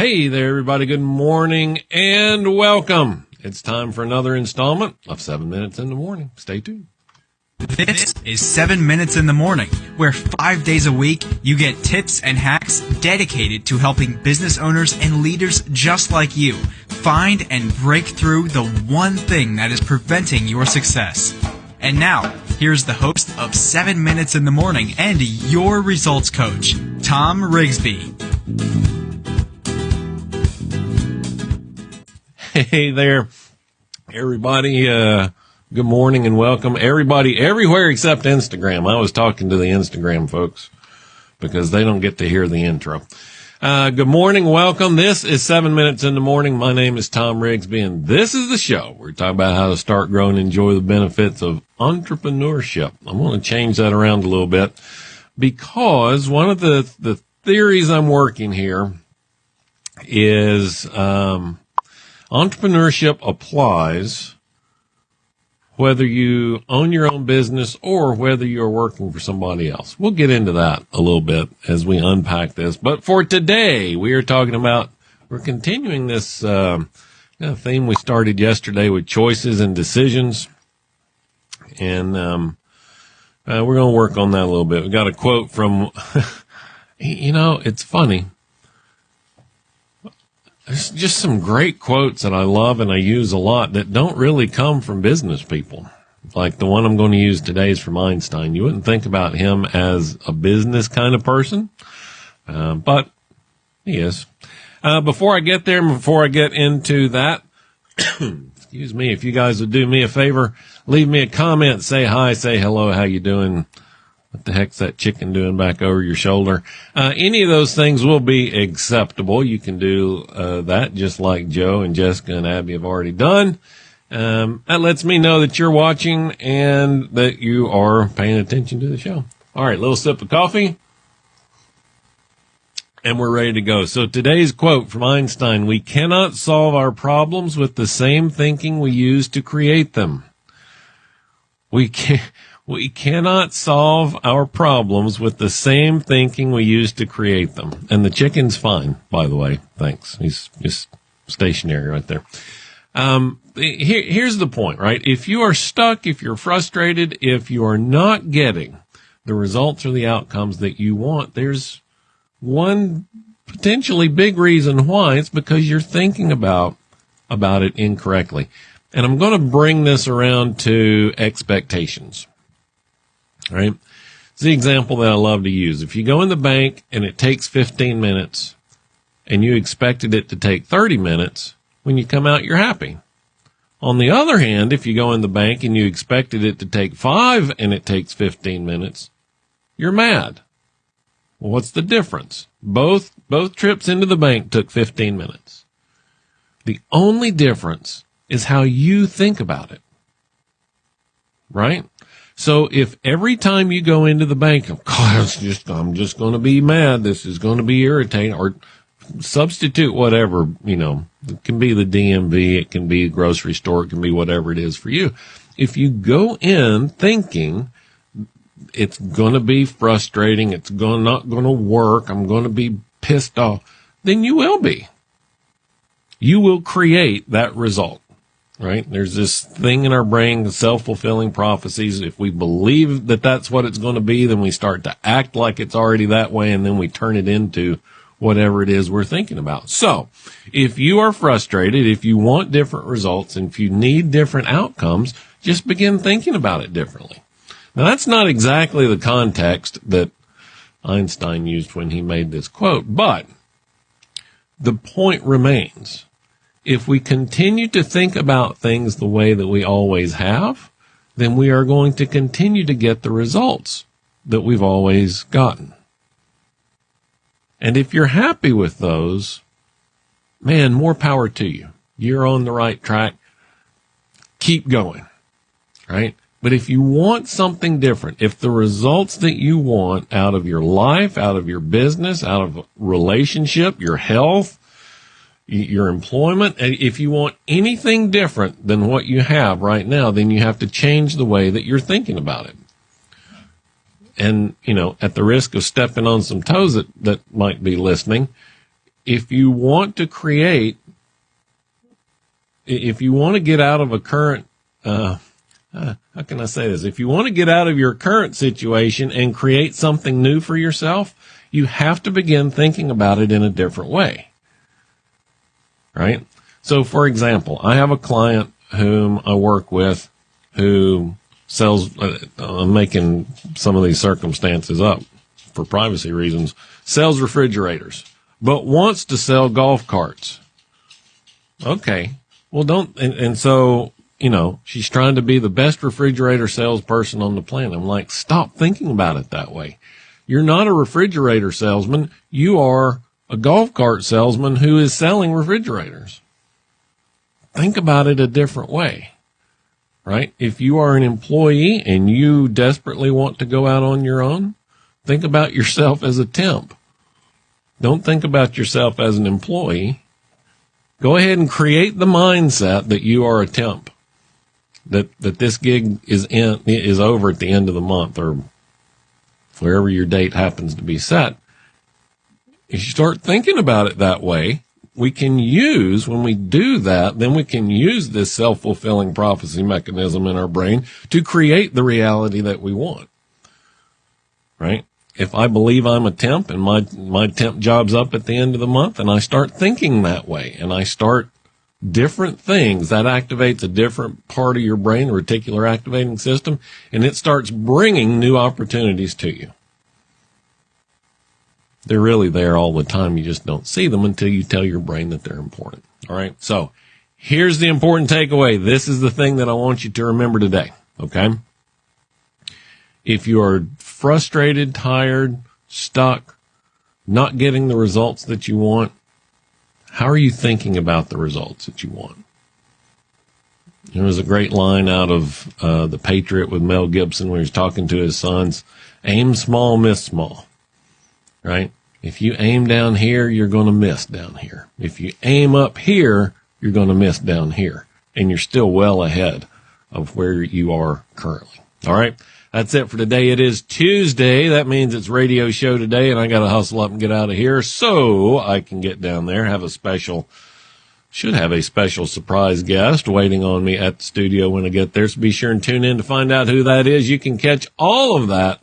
Hey there, everybody. Good morning and welcome. It's time for another installment of Seven Minutes in the Morning. Stay tuned. This is 7 Minutes in the Morning, where five days a week you get tips and hacks dedicated to helping business owners and leaders just like you find and break through the one thing that is preventing your success. And now, here's the host of 7 Minutes in the Morning and your results coach, Tom Rigsby. Hey there, everybody. Uh, good morning and welcome. Everybody everywhere except Instagram. I was talking to the Instagram folks because they don't get to hear the intro. Uh, good morning. Welcome. This is seven minutes in the morning. My name is Tom Rigsby and this is the show. We're talking about how to start, grow and enjoy the benefits of entrepreneurship. I'm going to change that around a little bit because one of the, the theories I'm working here is, um, entrepreneurship applies whether you own your own business or whether you're working for somebody else. We'll get into that a little bit as we unpack this. But for today, we are talking about, we're continuing this um, theme we started yesterday with choices and decisions. And um, uh, we're going to work on that a little bit. We got a quote from, you know, it's funny there's just some great quotes that I love and I use a lot that don't really come from business people. Like the one I'm going to use today is from Einstein. You wouldn't think about him as a business kind of person, uh, but he is. Uh, before I get there, before I get into that, excuse me, if you guys would do me a favor, leave me a comment, say hi, say hello, how you doing? What the heck's that chicken doing back over your shoulder? Uh, any of those things will be acceptable. You can do uh, that just like Joe and Jessica and Abby have already done. Um, that lets me know that you're watching and that you are paying attention to the show. All right, little sip of coffee. And we're ready to go. So today's quote from Einstein, we cannot solve our problems with the same thinking we use to create them. We can we cannot solve our problems with the same thinking we use to create them. And the chicken's fine, by the way. Thanks. He's just stationary right there. Um, here, here's the point, right? If you are stuck, if you're frustrated, if you are not getting the results or the outcomes that you want, there's one potentially big reason why. It's because you're thinking about, about it incorrectly. And I'm going to bring this around to expectations right? It's the example that I love to use. If you go in the bank and it takes 15 minutes and you expected it to take 30 minutes, when you come out, you're happy. On the other hand, if you go in the bank and you expected it to take five and it takes 15 minutes, you're mad. Well, what's the difference? Both, both trips into the bank took 15 minutes. The only difference is how you think about it. Right? So if every time you go into the bank, God, it's just, I'm just going to be mad. This is going to be irritating or substitute whatever, you know, it can be the DMV. It can be a grocery store. It can be whatever it is for you. If you go in thinking it's going to be frustrating, it's going, not going to work, I'm going to be pissed off, then you will be. You will create that result right? There's this thing in our brain, self-fulfilling prophecies. If we believe that that's what it's going to be, then we start to act like it's already that way and then we turn it into whatever it is we're thinking about. So if you are frustrated, if you want different results and if you need different outcomes, just begin thinking about it differently. Now that's not exactly the context that Einstein used when he made this quote, but the point remains if we continue to think about things the way that we always have, then we are going to continue to get the results that we've always gotten. And if you're happy with those, man, more power to you. You're on the right track. Keep going, right? But if you want something different, if the results that you want out of your life, out of your business, out of relationship, your health, your employment. If you want anything different than what you have right now, then you have to change the way that you're thinking about it. And, you know, at the risk of stepping on some toes that, that might be listening, if you want to create, if you want to get out of a current, uh, uh, how can I say this? If you want to get out of your current situation and create something new for yourself, you have to begin thinking about it in a different way. Right? So, for example, I have a client whom I work with who sells, uh, I'm making some of these circumstances up for privacy reasons, sells refrigerators, but wants to sell golf carts. Okay. Well, don't, and, and so, you know, she's trying to be the best refrigerator salesperson on the planet. I'm like, stop thinking about it that way. You're not a refrigerator salesman. You are a golf cart salesman who is selling refrigerators. Think about it a different way right? If you are an employee and you desperately want to go out on your own, think about yourself as a temp. Don't think about yourself as an employee. Go ahead and create the mindset that you are a temp. That, that this gig is in, is over at the end of the month or wherever your date happens to be set. If you start thinking about it that way, we can use, when we do that, then we can use this self-fulfilling prophecy mechanism in our brain to create the reality that we want. Right? If I believe I'm a temp and my, my temp job's up at the end of the month and I start thinking that way and I start different things, that activates a different part of your brain, reticular activating system, and it starts bringing new opportunities to you. They're really there all the time. You just don't see them until you tell your brain that they're important. All right. So here's the important takeaway. This is the thing that I want you to remember today. Okay. If you are frustrated, tired, stuck, not getting the results that you want, how are you thinking about the results that you want? There was a great line out of uh, The Patriot with Mel Gibson where he's talking to his sons aim small, miss small right? If you aim down here, you're going to miss down here. If you aim up here, you're going to miss down here. And you're still well ahead of where you are currently. All right. That's it for today. It is Tuesday. That means it's radio show today and I got to hustle up and get out of here so I can get down there, have a special, should have a special surprise guest waiting on me at the studio when I get there. So be sure and tune in to find out who that is. You can catch all of that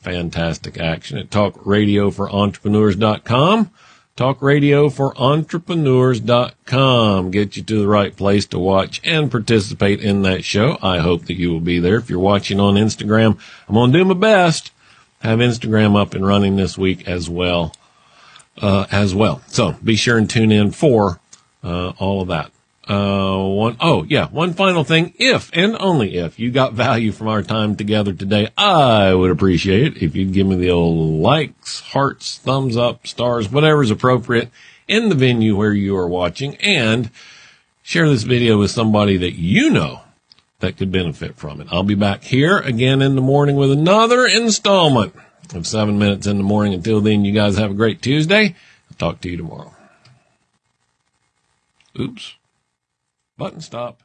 fantastic action at talkradioforentrepreneurs.com. Talkradioforentrepreneurs.com. Get you to the right place to watch and participate in that show. I hope that you will be there. If you're watching on Instagram, I'm going to do my best. Have Instagram up and running this week as well, uh, as well. So be sure and tune in for, uh, all of that. Uh, one, oh yeah, one final thing. If and only if you got value from our time together today, I would appreciate it if you'd give me the old likes, hearts, thumbs up, stars, whatever is appropriate in the venue where you are watching and share this video with somebody that you know that could benefit from it. I'll be back here again in the morning with another installment of seven minutes in the morning. Until then, you guys have a great Tuesday. I'll talk to you tomorrow. Oops. Button stop.